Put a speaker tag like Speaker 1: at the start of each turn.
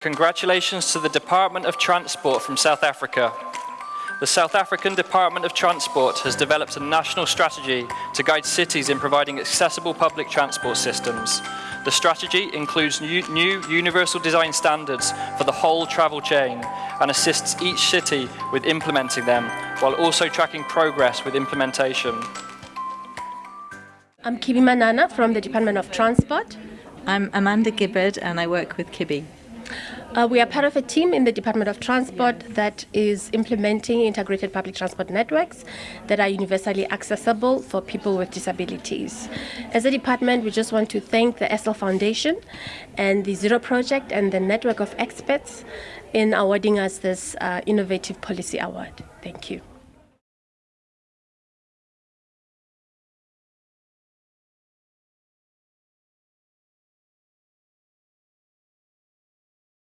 Speaker 1: Congratulations to the Department of Transport from South Africa. The South African Department of Transport has developed a national strategy to guide cities in providing accessible public transport systems. The strategy includes new, new, universal design standards for the whole travel chain and assists each city with implementing them, while also tracking progress with implementation.
Speaker 2: I'm Kibi Manana from the Department of Transport.
Speaker 3: I'm Amanda Gibbard and I work with Kibi.
Speaker 2: Uh, we are part of a team in the Department of Transport that is implementing integrated public transport networks that are universally accessible for people with disabilities. As a department, we just want to thank the Essl Foundation and the Zero Project and the network of experts in awarding us this uh, innovative policy award. Thank you.